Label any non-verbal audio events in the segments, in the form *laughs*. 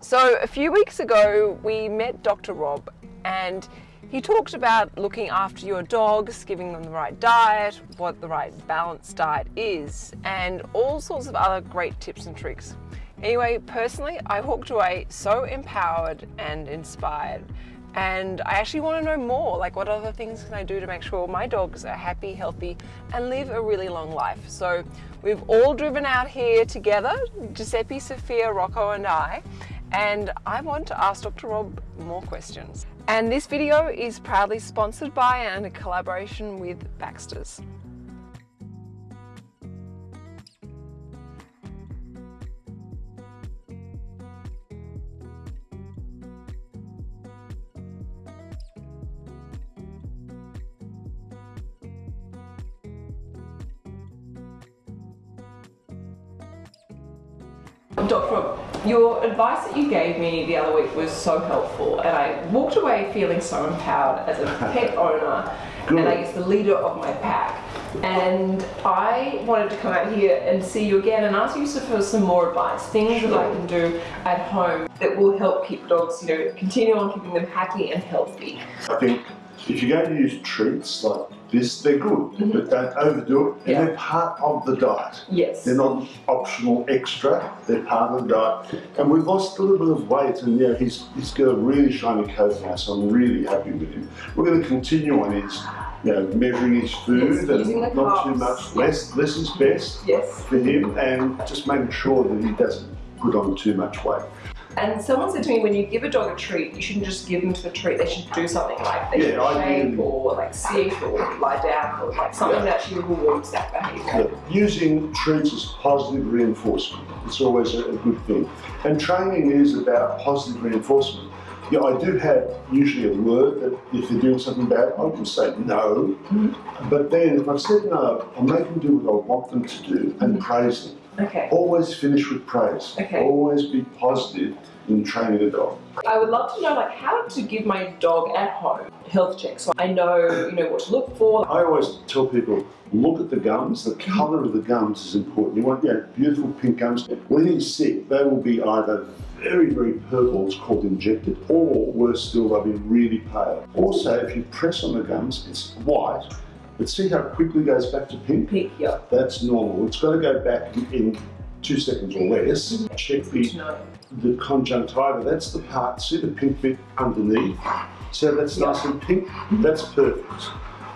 So a few weeks ago, we met Dr. Rob and he talked about looking after your dogs, giving them the right diet, what the right balanced diet is, and all sorts of other great tips and tricks. Anyway, personally, I walked away so empowered and inspired and I actually want to know more, like what other things can I do to make sure my dogs are happy, healthy, and live a really long life. So we've all driven out here together, Giuseppe, Sophia, Rocco, and I, and I want to ask Dr. Rob more questions. And this video is proudly sponsored by and a collaboration with Baxter's. Dr. Your advice that you gave me the other week was so helpful and I walked away feeling so empowered as a *laughs* pet owner Good. and I guess the leader of my pack. And I wanted to come out here and see you again and ask you for some more advice, things sure. that I can do at home that will help keep dogs, you know, continue on keeping them happy and healthy. I think if you're going to use treats like this, they're good, mm -hmm. but don't overdo it. And yeah. they're part of the diet. Yes. They're not optional extra, they're part of the diet. And we've lost a little bit of weight and yeah, he's, he's got a really shiny coat now, so I'm really happy with him. We're going to continue on his you know, measuring his food yes, and not too much. Less, less is best yes. for him and just making sure that he doesn't put on too much weight. And someone said to me, when you give a dog a treat, you shouldn't just give them the treat. They should do something like they yeah, should shake or like sit or lie down or like something yeah. that actually rewards that behaviour. Yeah. Using treats as positive reinforcement. It's always a, a good thing. And training is about positive reinforcement. Yeah, I do have usually a word that if they're doing something bad, I can say no. Mm -hmm. But then if I've said no, I'll make them do what I want them to do and mm -hmm. praise them. Okay. Always finish with praise. Okay. Always be positive in training a dog. I would love to know like how to give my dog at home health checks. So I know you know what to look for. I always tell people look at the gums. The mm-hmm. colour of the gums is important. You want yeah, beautiful pink gums. When he's sick, they will be either very, very purple, it's called injected, or worse still, they'll be really pale. Also, if you press on the gums, it's white, but see how quickly it goes back to pink? Pink, yeah. That's normal. It's got to go back in two seconds or less. Mm -hmm. Check the, the conjunctiva. That's the part, see the pink bit underneath? So that's yeah. nice and pink. Mm-hmm. That's perfect.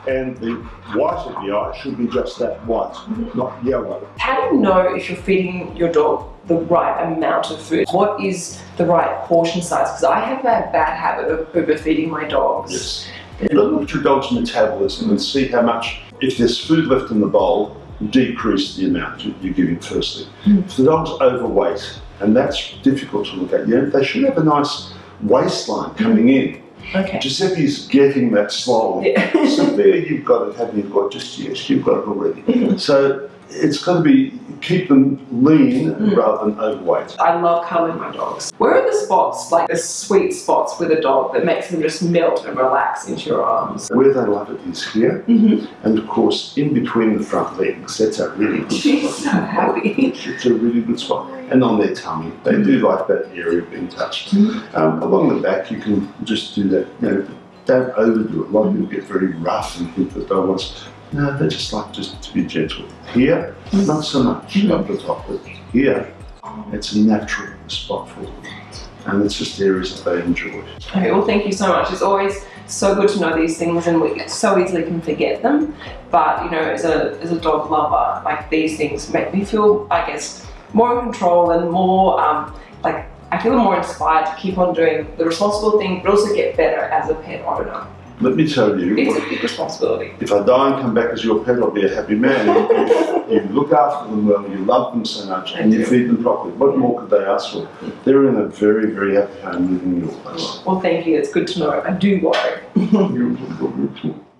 And the white of the eye should be just that white, mm -hmm. not yellow. How do you know if you're feeding your dog the right amount of food? What is the right portion size? Because I have a bad habit of overfeeding my dogs. Yes. Look at your dog's metabolism and see how much, if there's food left in the bowl, decrease the amount you're giving firstly. Mm. If the dog's overweight, and that's difficult to look at, you know, they should have a nice waistline coming in. Okay. Giuseppe's getting that slowly. Yeah. there you've got it, haven't you got just yes, you've got it already. Mm-hmm. so it's got to be keep them lean mm. rather than overweight. I love cuddling my dogs. Where are the spots, like the sweet spots with a dog that makes them just melt and relax into your arms? Where they love it is here, mm -hmm. and of course in between the front legs. That's a really good She's spot. so happy. It's a really good spot. And on their tummy, they do like that area being touched. Mm -hmm. um, along the back, you can just do that. You know, don't overdo it. A lot of people get very rough and think that they want no, they just like just to be gentle. Here, not so much mm -hmm. up the top, but here, it's a natural spot for them. And it's just areas that they enjoy. Okay, well thank you so much. It's always so good to know these things and we so easily can forget them. But, you know, as a, as a dog lover, like these things make me feel, I guess, more in control and more, um, like, I feel more inspired to keep on doing the responsible thing, but also get better as a pet owner. Let me tell you. It's a big responsibility. If I die and come back as your pet, I'll be a happy man. *laughs* you look after them well, you love them so much, and you feed them properly. What more could they ask for? They're in a very, very happy home living in your place. Well, thank you. It's good to know. I do worry. *laughs*